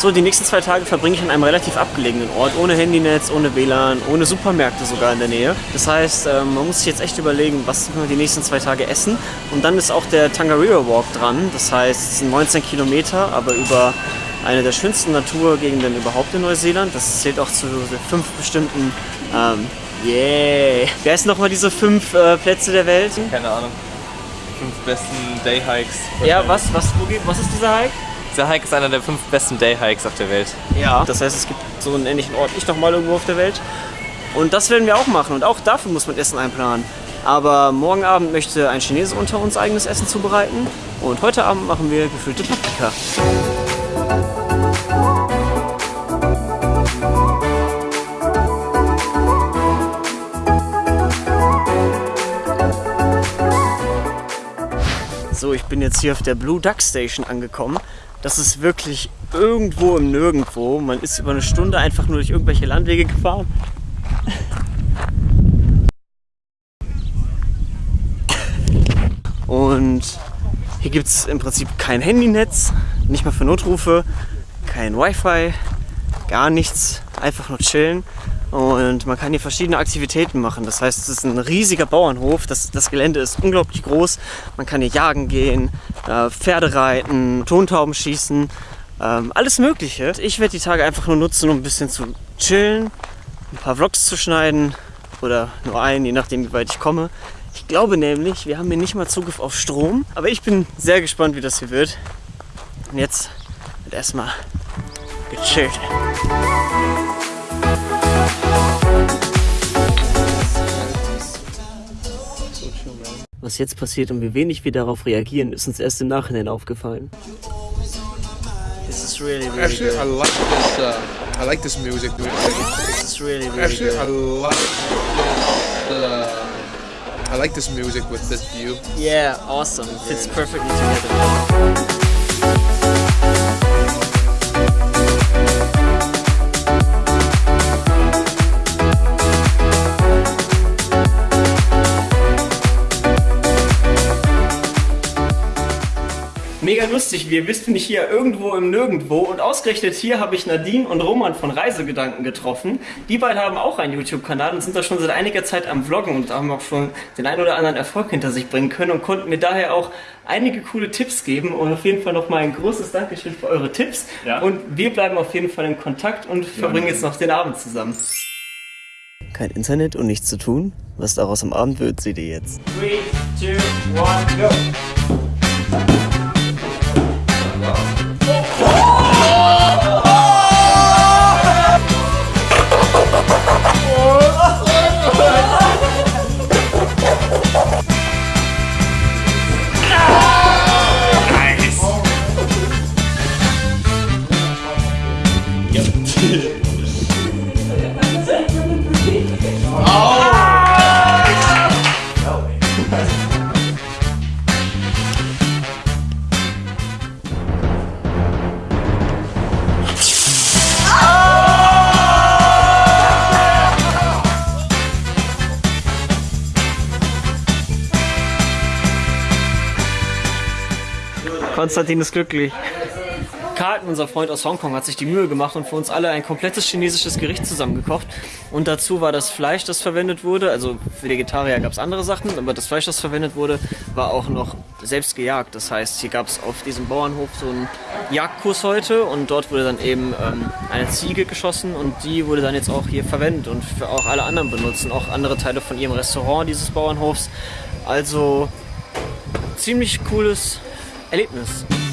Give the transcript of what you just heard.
So, die nächsten zwei Tage verbringe ich an einem relativ abgelegenen Ort, ohne Handynetz, ohne WLAN, ohne Supermärkte sogar in der Nähe. Das heißt, ähm, man muss sich jetzt echt überlegen, was wir die nächsten zwei Tage essen. Und dann ist auch der Tangarira Walk dran. Das heißt, es sind 19 Kilometer, aber über eine der schönsten Naturgegenden überhaupt in Neuseeland. Das zählt auch zu den fünf bestimmten, ähm, yeah. Wer ist nochmal diese fünf äh, Plätze der Welt? Keine Ahnung. Fünf besten Day-Hikes. Ja, was, was, wo geht, was ist dieser Hike? Dieser Hike ist einer der fünf besten Day-Hikes auf der Welt. Ja. Das heißt, es gibt so einen ähnlichen Ort nicht nochmal irgendwo auf der Welt. Und das werden wir auch machen und auch dafür muss man Essen einplanen. Aber morgen Abend möchte ein Chinese unter uns eigenes Essen zubereiten und heute Abend machen wir gefüllte Paprika. So, ich bin jetzt hier auf der Blue Duck Station angekommen. Das ist wirklich irgendwo im Nirgendwo. Man ist über eine Stunde einfach nur durch irgendwelche Landwege gefahren. Und hier gibt es im Prinzip kein Handynetz, nicht mal für Notrufe, kein Wi-Fi, gar nichts, einfach nur chillen. Und man kann hier verschiedene Aktivitäten machen. Das heißt, es ist ein riesiger Bauernhof. Das, das Gelände ist unglaublich groß. Man kann hier jagen gehen, äh, Pferde reiten, Tontauben schießen, ähm, alles Mögliche. Ich werde die Tage einfach nur nutzen, um ein bisschen zu chillen, ein paar Vlogs zu schneiden oder nur einen, je nachdem, wie weit ich komme. Ich glaube nämlich, wir haben hier nicht mal Zugriff auf Strom. Aber ich bin sehr gespannt, wie das hier wird. Und jetzt wird erstmal gechillt. Jetzt passiert und wie wenig wir darauf reagieren, ist uns erst im Nachhinein aufgefallen. This is really, really Actually, I good. like this. Uh, I like this music. This is really, really Actually, I good. like this. Uh, I like this music with this view. Yeah, awesome. Fits perfectly together. Mega lustig, wir wissen nicht hier irgendwo im Nirgendwo und ausgerechnet hier habe ich Nadine und Roman von Reisegedanken getroffen. Die beiden haben auch einen YouTube-Kanal und sind da schon seit einiger Zeit am Vloggen und haben auch schon den einen oder anderen Erfolg hinter sich bringen können und konnten mir daher auch einige coole Tipps geben und auf jeden Fall nochmal ein großes Dankeschön für eure Tipps. Ja. Und wir bleiben auf jeden Fall in Kontakt und verbringen jetzt noch den Abend zusammen. Kein Internet und nichts zu tun? Was daraus am Abend wird, seht ihr jetzt. 3, 2, 1, go! Konstantin ist glücklich. Carlton, unser Freund aus Hongkong, hat sich die Mühe gemacht und für uns alle ein komplettes chinesisches Gericht zusammengekocht. Und dazu war das Fleisch, das verwendet wurde, also für Vegetarier gab es andere Sachen, aber das Fleisch, das verwendet wurde, war auch noch selbst gejagt. Das heißt, hier gab es auf diesem Bauernhof so einen Jagdkurs heute und dort wurde dann eben ähm, eine Ziege geschossen und die wurde dann jetzt auch hier verwendet und für auch alle anderen benutzen, auch andere Teile von ihrem Restaurant dieses Bauernhofs. Also ziemlich cooles Allez-y, merci.